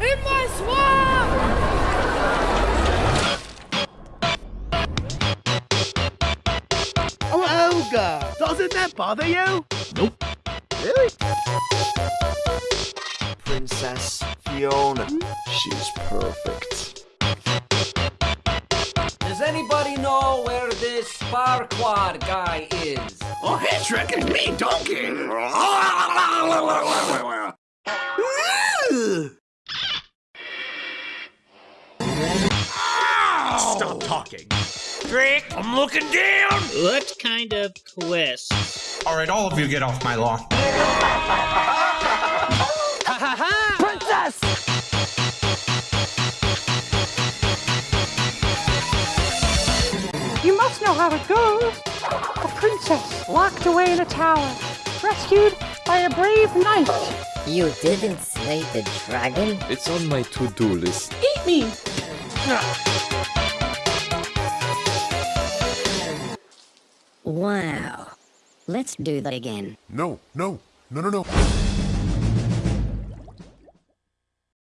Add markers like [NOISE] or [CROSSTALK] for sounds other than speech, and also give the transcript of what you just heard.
In my swamp! Oh, Olga! Doesn't that bother you? Nope. Really? Princess Fiona. Hmm? She's perfect. Does anybody know where this Farquaad guy is? Oh, he's tricking me, donkey! [LAUGHS] Stop talking. Shrek, I'm looking down. What kind of quest? All right, all of you get off my lawn. Ha ha ha! Princess! You must know how it goes. A princess locked away in a tower, rescued by a brave knight. You didn't slay the dragon? It's on my to-do list. Eat me! Wow. Let's do that again. No, no, no, no, no.